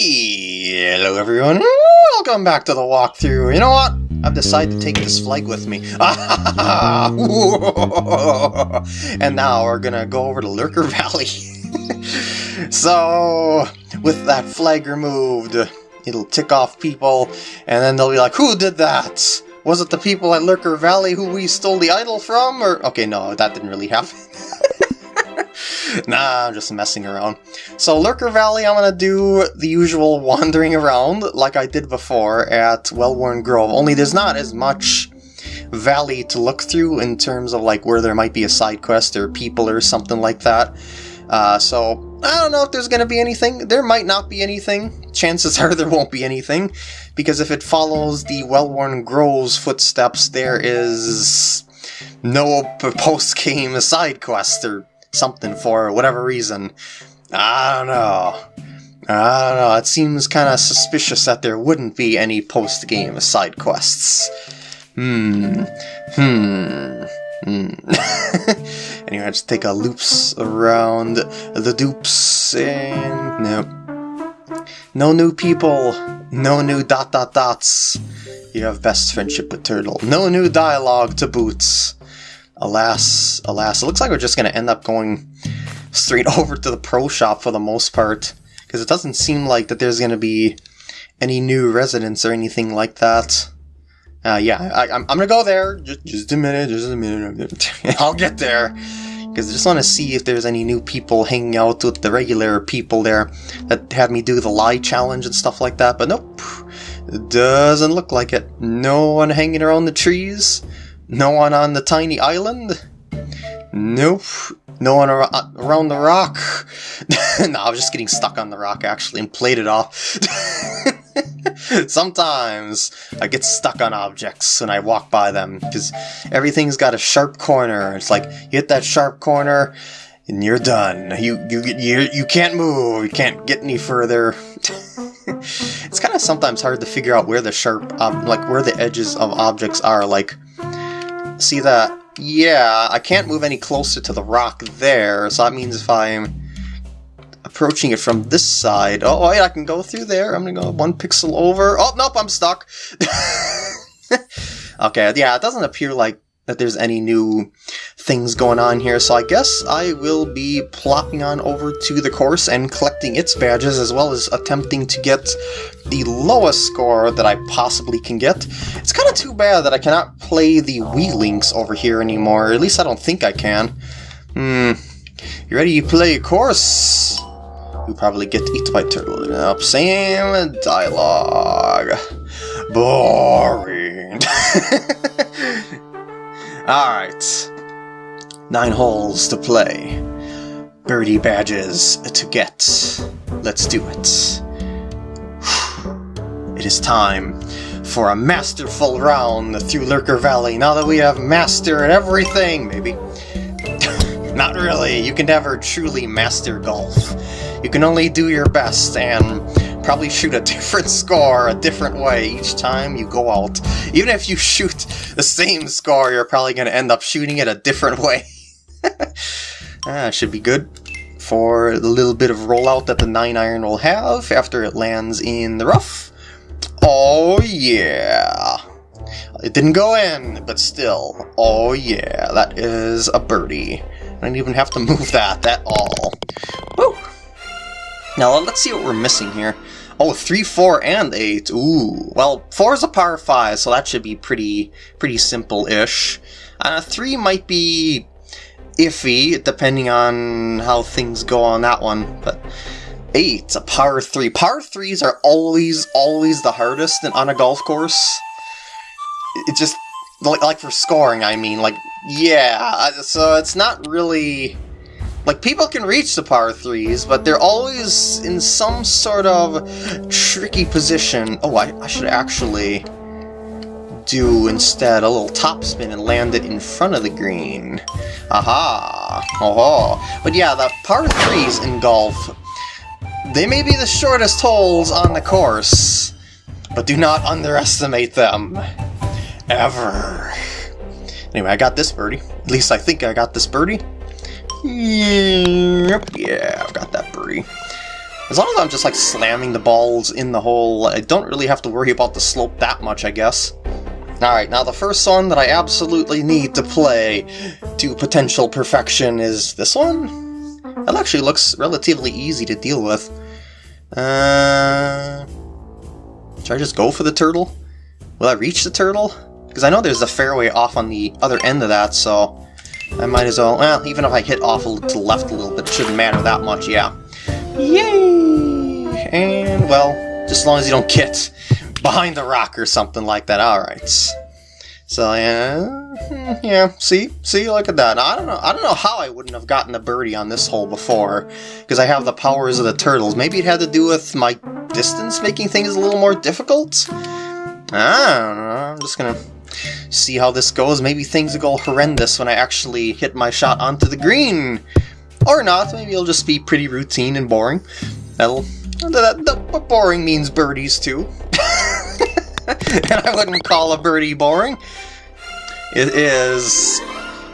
Hello everyone, welcome back to the walkthrough. You know what? I've decided to take this flag with me. and now we're gonna go over to Lurker Valley. so, with that flag removed, it'll tick off people, and then they'll be like, who did that? Was it the people at Lurker Valley who we stole the idol from? Or Okay, no, that didn't really happen. nah, I'm just messing around. So Lurker Valley, I'm gonna do the usual wandering around like I did before at Wellworn Grove, only there's not as much valley to look through in terms of like where there might be a side quest or people or something like that. Uh, so I don't know if there's going to be anything. There might not be anything. Chances are there won't be anything, because if it follows the Wellworn Grove's footsteps, there is no post-game side quest or something for whatever reason. I don't know. I don't know. It seems kind of suspicious that there wouldn't be any post-game side quests. Hmm. Hmm. Hmm. anyway, I just take a loops around the dupes and no. No new people. No new dot dot dots. You have best friendship with Turtle. No new dialogue to boots. Alas, alas. It looks like we're just going to end up going straight over to the pro shop for the most part. Because it doesn't seem like that there's going to be any new residents or anything like that. Uh, yeah, I, am gonna go there. Just, just a minute, just a minute. I'll get there. Because I just want to see if there's any new people hanging out with the regular people there that had me do the lie challenge and stuff like that. But nope, it doesn't look like it. No one hanging around the trees. No one on the tiny island. Nope. No one ar around the rock. no, I was just getting stuck on the rock actually and played it off. Sometimes I get stuck on objects when I walk by them because everything's got a sharp corner. It's like you hit that sharp corner and you're done. You you you you can't move. You can't get any further. it's kind of sometimes hard to figure out where the sharp like where the edges of objects are. Like see that? Yeah, I can't move any closer to the rock there. So that means if I'm approaching it from this side. Oh, wait, I can go through there. I'm gonna go one pixel over. Oh, nope, I'm stuck. okay, yeah, it doesn't appear like that there's any new things going on here, so I guess I will be plopping on over to the course and collecting its badges, as well as attempting to get the lowest score that I possibly can get. It's kind of too bad that I cannot play the Wii Links over here anymore, at least I don't think I can. Hmm, you ready to play a course? You probably get eaten by turtle. Nope, same dialogue. Boring. Alright. Nine holes to play. Birdie badges to get. Let's do it. Is time for a masterful round through Lurker Valley now that we have mastered everything, maybe. Not really, you can never truly master golf. You can only do your best and probably shoot a different score a different way each time you go out. Even if you shoot the same score, you're probably going to end up shooting it a different way. ah, should be good for the little bit of rollout that the 9 iron will have after it lands in the rough. Oh yeah! It didn't go in, but still. Oh yeah, that is a birdie. I didn't even have to move that at all. Woo! Now let's see what we're missing here. Oh, three, four, and 8. Ooh. Well, 4 is a par 5, so that should be pretty pretty simple-ish. Uh, 3 might be iffy, depending on how things go on that one, but 8, a par 3. Par 3s are always, always the hardest on a golf course. It just, like for scoring, I mean, like, yeah, so it's not really like, people can reach the par 3s, but they're always in some sort of tricky position. Oh, I, I should actually do instead a little topspin and land it in front of the green. Aha! Oh, But yeah, the par 3s in golf, they may be the shortest holes on the course, but do not underestimate them. Ever. Anyway, I got this birdie. At least I think I got this birdie. Yep, yeah, I've got that birdie. As long as I'm just like slamming the balls in the hole, I don't really have to worry about the slope that much, I guess. Alright, now the first one that I absolutely need to play to potential perfection is this one? That actually looks relatively easy to deal with. Uh, should I just go for the turtle? Will I reach the turtle? Because I know there's a fairway off on the other end of that, so I might as well... Well, even if I hit off to the left a little bit, it shouldn't matter that much, yeah. Yay! And, well, just as long as you don't get behind the rock or something like that. Alright. So, yeah, yeah, see? See, look at that. I don't know I don't know how I wouldn't have gotten the birdie on this hole before, because I have the powers of the turtles. Maybe it had to do with my distance making things a little more difficult? I don't know, I'm just gonna see how this goes. Maybe things will go horrendous when I actually hit my shot onto the green. Or not, maybe it'll just be pretty routine and boring. That'll... That, that, boring means birdies, too. and I wouldn't call a birdie boring. It is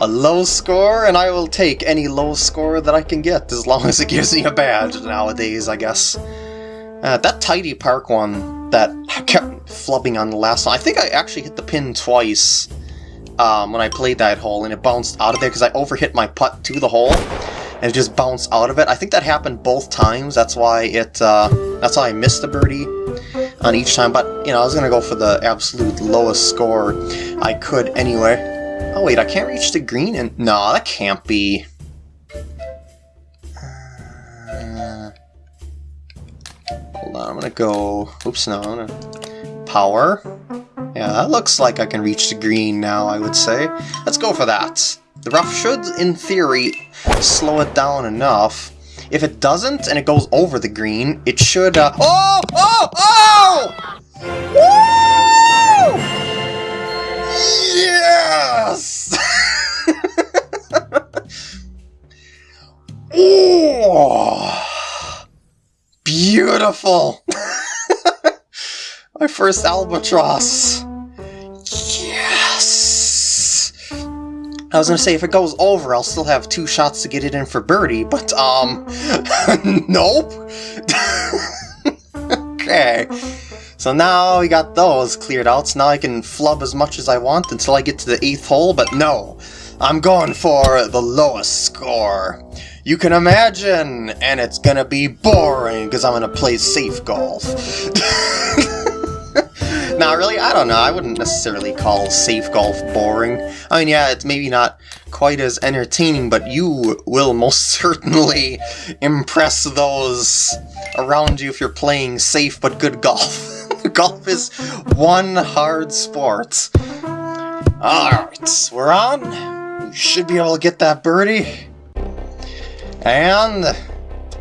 a low score, and I will take any low score that I can get, as long as it gives me a badge nowadays, I guess. Uh, that Tidy Park one that I kept flubbing on the last one, I think I actually hit the pin twice um, when I played that hole, and it bounced out of there because I overhit my putt to the hole, and it just bounced out of it. I think that happened both times, that's why it, uh, that's why I missed the birdie on each time, but, you know, I was gonna go for the absolute lowest score I could anyway. Oh wait, I can't reach the green, and no, that can't be... Uh, hold on, I'm gonna go... Oops, no, gonna... Power. Yeah, that looks like I can reach the green now, I would say. Let's go for that. The rough should, in theory, slow it down enough. If it doesn't, and it goes over the green, it should, uh... Oh! Oh! Oh! Woo! Yes! oh! Beautiful! My first albatross! I was gonna say, if it goes over, I'll still have two shots to get it in for birdie, but, um, nope! okay. So now we got those cleared out, so now I can flub as much as I want until I get to the 8th hole, but no! I'm going for the lowest score. You can imagine, and it's gonna be boring, because I'm gonna play safe golf. Not really, I don't know, I wouldn't necessarily call safe golf boring. I mean, yeah, it's maybe not quite as entertaining, but you will most certainly impress those around you if you're playing safe but good golf. golf is one hard sport. Alright, we're on. We should be able to get that birdie. And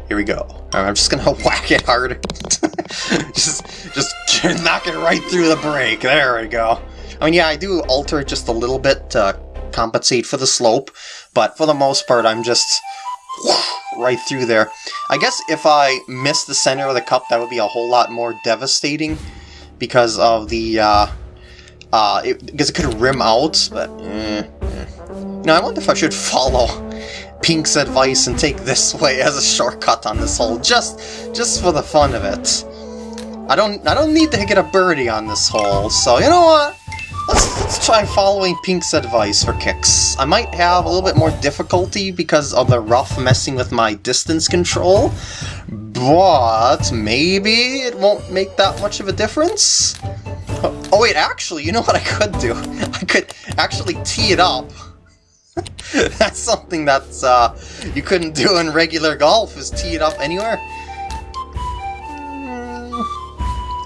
here we go. I'm just gonna whack it hard. just, just knock it right through the break. There we go. I mean, yeah, I do alter it just a little bit to compensate for the slope, but for the most part, I'm just right through there. I guess if I miss the center of the cup, that would be a whole lot more devastating because of the, uh, uh, it, because it could rim out, but, eh, eh. I wonder if I should follow Pink's advice and take this way as a shortcut on this hole, just, just for the fun of it. I don't I don't need to get a birdie on this hole, so you know what? Let's, let's try following Pink's advice for kicks. I might have a little bit more difficulty because of the rough messing with my distance control, but maybe it won't make that much of a difference? Oh, oh wait, actually, you know what I could do? I could actually tee it up. that's something that's uh, you couldn't do in regular golf, is tee it up anywhere.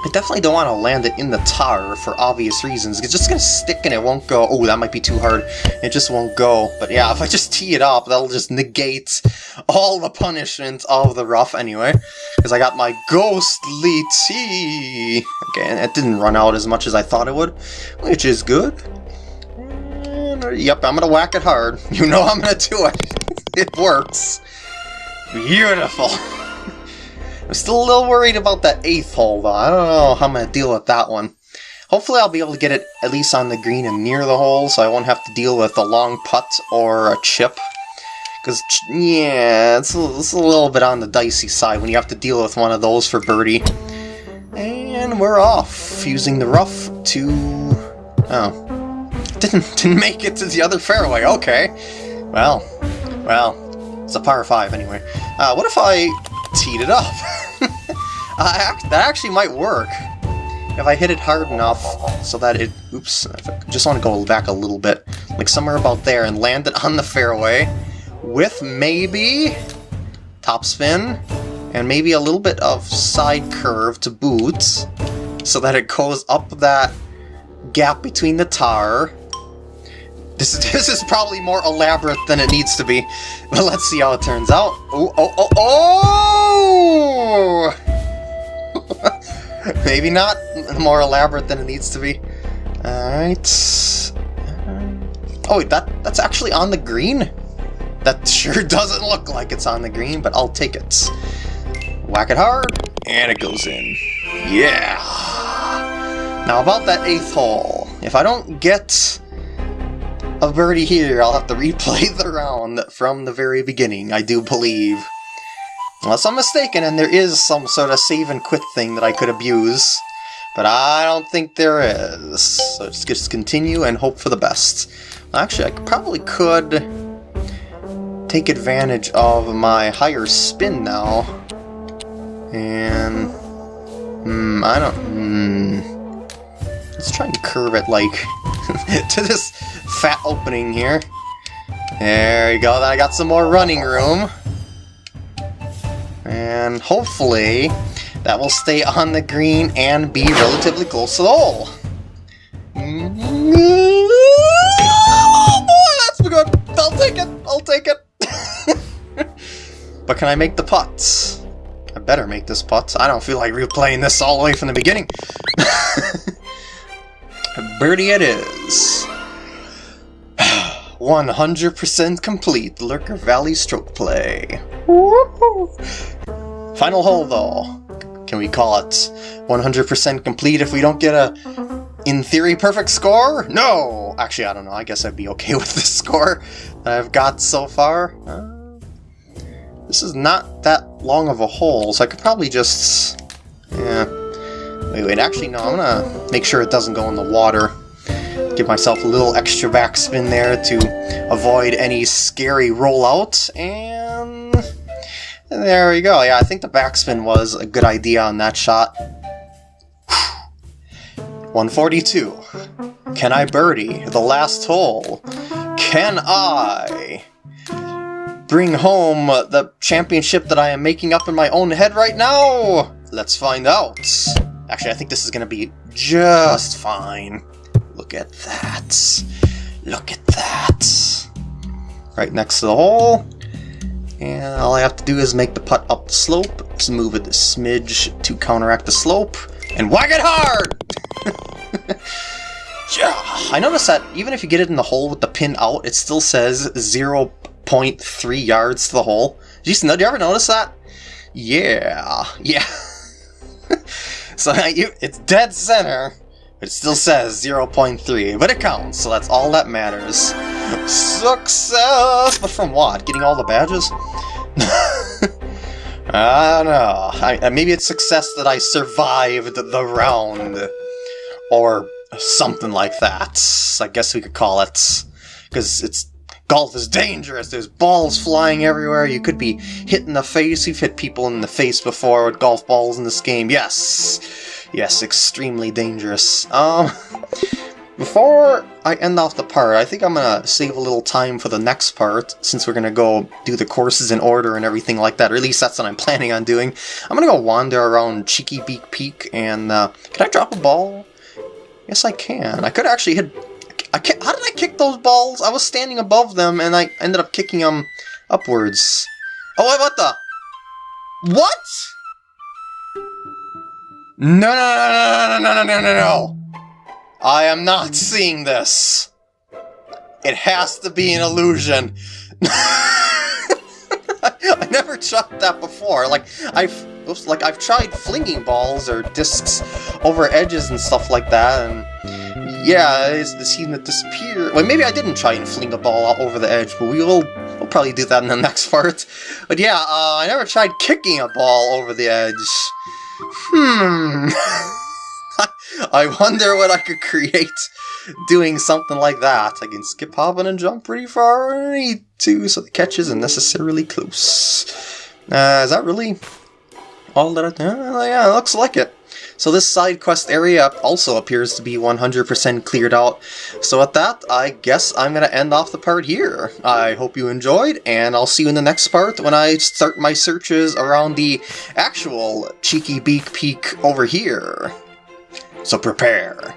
I definitely don't want to land it in the tar for obvious reasons. It's just going to stick and it won't go. Oh, that might be too hard. It just won't go. But yeah, if I just tee it up, that'll just negate all the punishment of the rough anyway. Because I got my ghostly tee. Okay, and it didn't run out as much as I thought it would, which is good. Yep, I'm to whack it hard. You know I'm to do it. it works. Beautiful. I'm still a little worried about that 8th hole, though. I don't know how I'm to deal with that one. Hopefully I'll be able to get it at least on the green and near the hole, so I won't have to deal with a long putt or a chip. Because, yeah, it's a, it's a little bit on the dicey side when you have to deal with one of those for Birdie. And we're off, using the rough to... Oh. Didn't, didn't make it to the other fairway, okay. Well, well, it's a par 5 anyway. Uh, what if I teed it up? uh, that actually might work. If I hit it hard enough so that it... Oops, I just want to go back a little bit. Like somewhere about there and land it on the fairway with maybe topspin and maybe a little bit of side curve to boot so that it goes up that gap between the tar. This, this is probably more elaborate than it needs to be, but let's see how it turns out. Oh, oh, oh, oh! maybe not more elaborate than it needs to be. Alright. Oh, wait, that, that's actually on the green? That sure doesn't look like it's on the green, but I'll take it. Whack it hard, and it goes in. Yeah! Now about that eighth hole. If I don't get a birdie here, I'll have to replay the round from the very beginning, I do believe. Unless I'm mistaken and there is some sort of save and quit thing that I could abuse. But I don't think there is. So just, just continue and hope for the best. Actually, I probably could take advantage of my higher spin now. And... Hmm, I don't... Hmm, let's try and curve it, like, to this fat opening here. There you go, then I got some more running room. And hopefully that will stay on the green and be relatively close to the hole. Oh boy, that's good! I'll take it! I'll take it! but can I make the putts? I better make this putt. I don't feel like replaying this all the way from the beginning. Birdie it is. 100% complete Lurker Valley stroke play. Final hole though. Can we call it 100% complete if we don't get a, in theory, perfect score? No! Actually, I don't know. I guess I'd be okay with the score that I've got so far. Uh, this is not that long of a hole, so I could probably just... Yeah. Wait, wait, actually, no, I'm gonna make sure it doesn't go in the water. Give myself a little extra backspin there to avoid any scary rollout, and... There we go. Yeah, I think the backspin was a good idea on that shot. 142. Can I birdie the last hole? Can I bring home the championship that I am making up in my own head right now? Let's find out. Actually, I think this is going to be just fine. Look at that. Look at that. Right next to the hole. And all I have to do is make the putt up the slope, just move it a smidge to counteract the slope, and whack it hard! yeah, I noticed that even if you get it in the hole with the pin out, it still says 0.3 yards to the hole. Did did you ever notice that? Yeah, yeah. so now you, it's dead center, it still says 0.3, but it counts, so that's all that matters. Success! But from what? Getting all the badges? I don't know. I, uh, maybe it's success that I survived the round. Or something like that. I guess we could call it. Because it's golf is dangerous. There's balls flying everywhere. You could be hit in the face. We've hit people in the face before with golf balls in this game. Yes. Yes, extremely dangerous. Um, before I end off the part, I think I'm to save a little time for the next part, since we're to go do the courses in order and everything like that. Or at least that's what I'm planning on doing. I'm to go wander around Cheeky Beak Peak, and uh, can I drop a ball? Yes, I can. I could actually hit... I can, how did I kick those balls? I was standing above them, and I ended up kicking them upwards. Oh, what the? What? No, no, no, no, no, no, no, no, no. I am not seeing this. It has to be an illusion. I never tried that before. Like I've oops, like I've tried flinging balls or discs over edges and stuff like that, and yeah, it's the scene that disappear. Well, maybe I didn't try and fling a ball over the edge, but we will we'll probably do that in the next part. But yeah, uh, I never tried kicking a ball over the edge. Hmm. I wonder what I could create doing something like that. I can skip, hop, and jump pretty far when I need to, so the catch isn't necessarily close. Uh, is that really all that I... Uh, yeah, looks like it. So this side quest area also appears to be 100% cleared out. So with that, I guess I'm going to end off the part here. I hope you enjoyed, and I'll see you in the next part when I start my searches around the actual Cheeky Beak Peak over here. So prepare